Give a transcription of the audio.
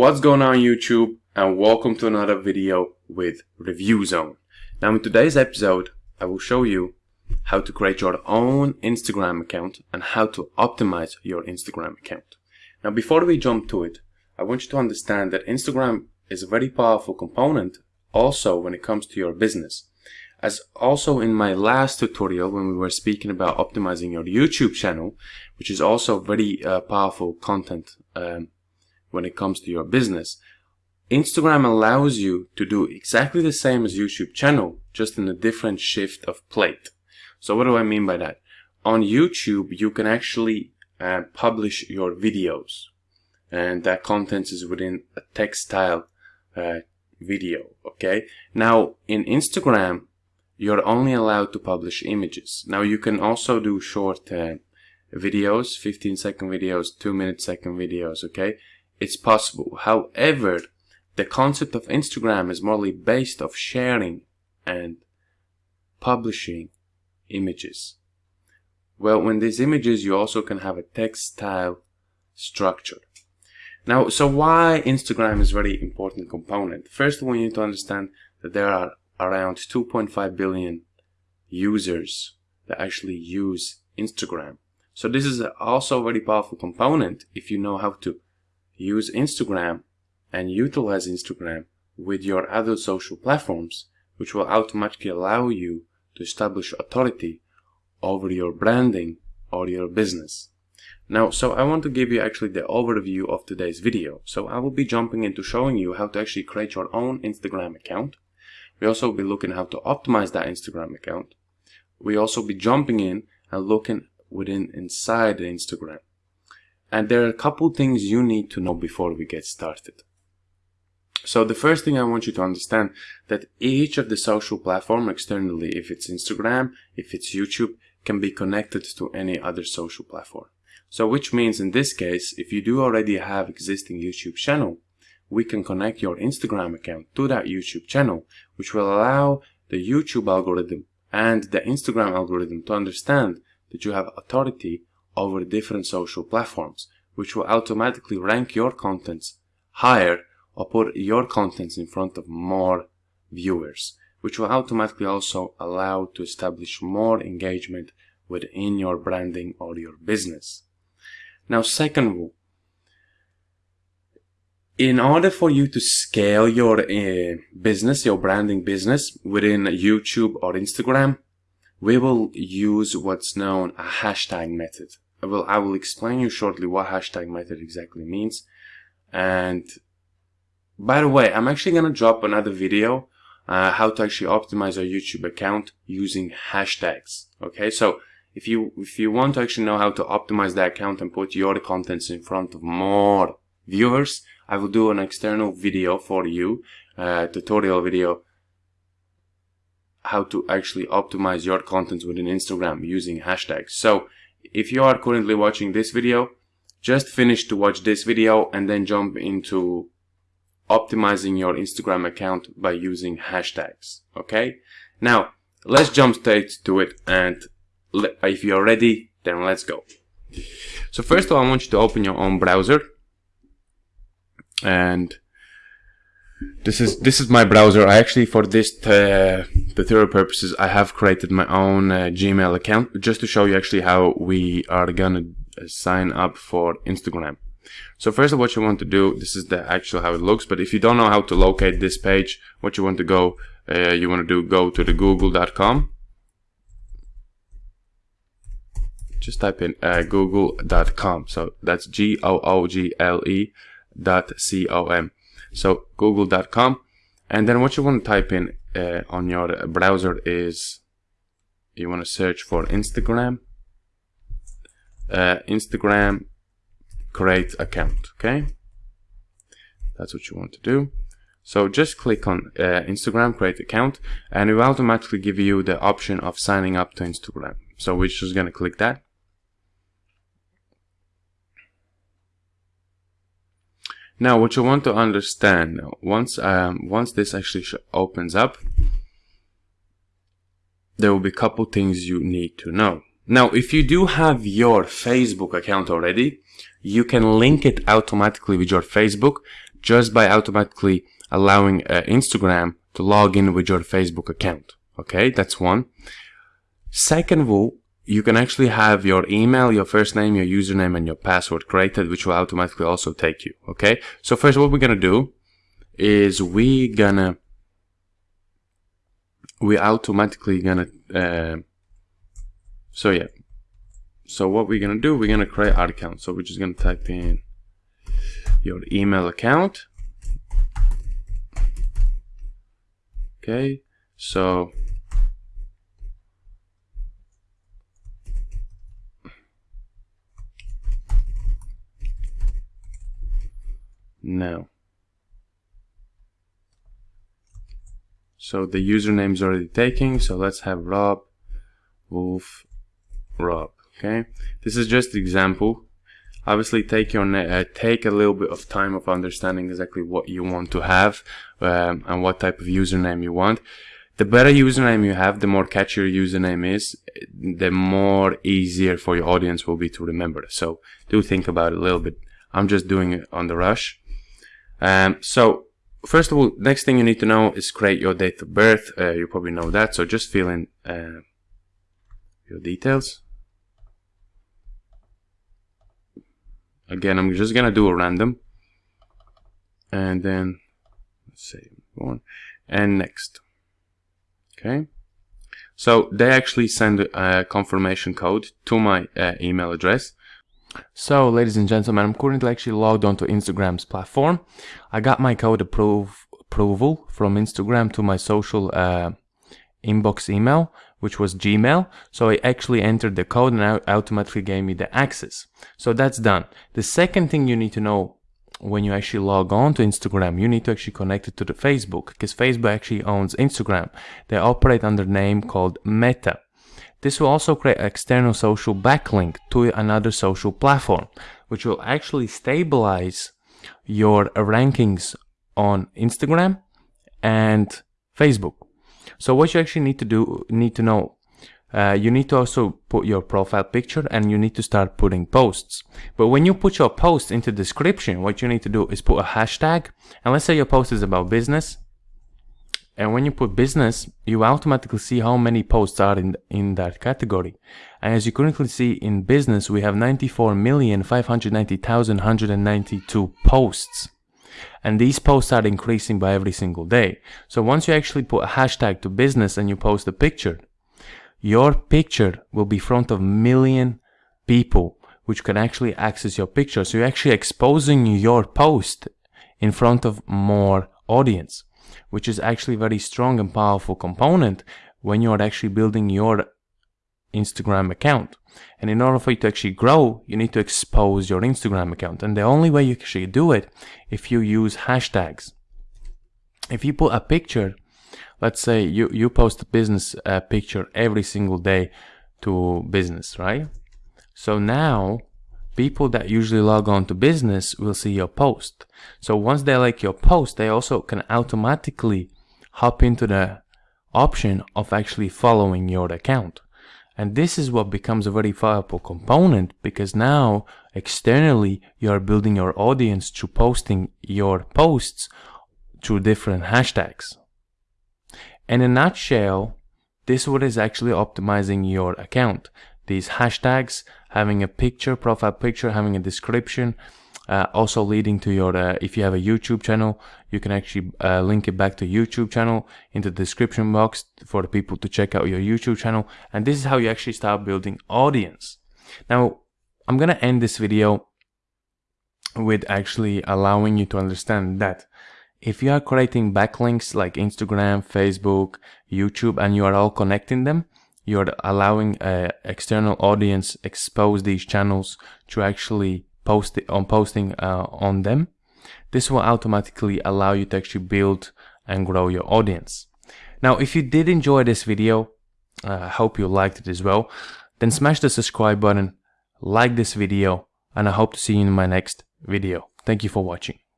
What's going on YouTube and welcome to another video with Review Zone. Now in today's episode I will show you how to create your own Instagram account and how to optimize your Instagram account. Now before we jump to it, I want you to understand that Instagram is a very powerful component also when it comes to your business. As also in my last tutorial when we were speaking about optimizing your YouTube channel, which is also very uh, powerful content um, when it comes to your business. Instagram allows you to do exactly the same as YouTube channel, just in a different shift of plate. So what do I mean by that? On YouTube, you can actually uh, publish your videos and that content is within a text style uh, video, okay? Now, in Instagram, you're only allowed to publish images. Now, you can also do short uh, videos, 15 second videos, 2 minute second videos, okay? It's possible. However, the concept of Instagram is morely based of sharing and publishing images. Well, when these images, you also can have a text style structure. Now, so why Instagram is very important component? First, we need to understand that there are around 2.5 billion users that actually use Instagram. So this is also a very powerful component if you know how to use Instagram and utilize Instagram with your other social platforms, which will automatically allow you to establish authority over your branding or your business. Now, so I want to give you actually the overview of today's video. So I will be jumping into showing you how to actually create your own Instagram account. We also will be looking how to optimize that Instagram account. We also be jumping in and looking within inside Instagram. And there are a couple things you need to know before we get started. So the first thing I want you to understand that each of the social platform externally, if it's Instagram, if it's YouTube, can be connected to any other social platform. So which means in this case, if you do already have existing YouTube channel, we can connect your Instagram account to that YouTube channel, which will allow the YouTube algorithm and the Instagram algorithm to understand that you have authority over different social platforms, which will automatically rank your contents higher or put your contents in front of more viewers, which will automatically also allow to establish more engagement within your branding or your business. Now, second rule, in order for you to scale your uh, business, your branding business within YouTube or Instagram, we will use what's known a hashtag method. I will, I will explain you shortly what hashtag method exactly means. And by the way, I'm actually going to drop another video uh, how to actually optimize our YouTube account using hashtags. Okay, so if you if you want to actually know how to optimize the account and put your contents in front of more viewers, I will do an external video for you, uh, tutorial video how to actually optimize your contents within Instagram using hashtags. So if you are currently watching this video, just finish to watch this video and then jump into optimizing your Instagram account by using hashtags. Okay? Now, let's jump straight to it and if you're ready, then let's go. So first of all, I want you to open your own browser and this is this is my browser. I actually for this uh, tutorial purposes I have created my own uh, Gmail account just to show you actually how we are gonna uh, sign up for Instagram. So first of all what you want to do, this is the actual how it looks. But if you don't know how to locate this page, what you want to go, uh, you want to do go to the google.com. Just type in uh, google.com. So that's G O O G L E dot C O M. So google.com. And then what you want to type in uh, on your browser is you want to search for Instagram. Uh, Instagram create account. Okay. That's what you want to do. So just click on uh, Instagram create account and it will automatically give you the option of signing up to Instagram. So we're just going to click that. Now, what you want to understand, once um, once this actually opens up, there will be a couple things you need to know. Now, if you do have your Facebook account already, you can link it automatically with your Facebook just by automatically allowing uh, Instagram to log in with your Facebook account. Okay, that's one. Second of all, you can actually have your email, your first name, your username, and your password created, which will automatically also take you. Okay, so first what we're gonna do is we gonna we automatically gonna uh, so yeah. So what we're gonna do we're gonna create our account. So we're just gonna type in your email account. Okay so now so the username is already taking so let's have Rob Wolf Rob okay? This is just example. Obviously take your uh, take a little bit of time of understanding exactly what you want to have um, and what type of username you want. The better username you have the more catchy your username is the more easier for your audience will be to remember. So do think about it a little bit. I'm just doing it on the rush um, so first of all next thing you need to know is create your date of birth. Uh, you probably know that so just fill in uh, your details. Again I'm just gonna do a random. And then let's say one and next. Okay. So they actually send a confirmation code to my uh, email address so ladies and gentlemen I'm currently actually logged onto Instagram's platform I got my code approve, approval from Instagram to my social uh, inbox email which was Gmail. So I actually entered the code and automatically gave me the access. So that's done. The second thing you need to know when you actually log on to Instagram, you need to actually connect it to the Facebook because Facebook actually owns Instagram. They operate under a name called Meta. This will also create an external social backlink to another social platform, which will actually stabilize your rankings on Instagram and Facebook. So what you actually need to do, need to know, uh, you need to also put your profile picture and you need to start putting posts. But when you put your post into description, what you need to do is put a hashtag. And let's say your post is about business. And when you put business, you automatically see how many posts are in, in that category. And as you currently see in business, we have 94,590,192 posts and these posts are increasing by every single day. So once you actually put a hashtag to business and you post a picture, your picture will be front of million people which can actually access your picture. So you're actually exposing your post in front of more audience, which is actually very strong and powerful component when you are actually building your Instagram account. And in order for you to actually grow, you need to expose your Instagram account. And the only way you actually do it if you use hashtags. If you put a picture, let's say you, you post a business uh, picture every single day to business, right? So now people that usually log on to business will see your post. So once they like your post, they also can automatically hop into the option of actually following your account. And this is what becomes a very powerful component because now externally you are building your audience through posting your posts through different hashtags. In a nutshell, this is what is actually optimizing your account. These hashtags, having a picture, profile picture, having a description, uh, also leading to your, uh, if you have a YouTube channel, you can actually uh, link it back to YouTube channel in the description box for the people to check out your YouTube channel. And this is how you actually start building audience. Now, I'm going to end this video with actually allowing you to understand that if you are creating backlinks like Instagram, Facebook, YouTube, and you are all connecting them, you're allowing an external audience expose these channels to actually post it, on posting uh, on them. This will automatically allow you to actually build and grow your audience. Now, if you did enjoy this video, uh, I hope you liked it as well, then smash the subscribe button, like this video, and I hope to see you in my next video. Thank you for watching.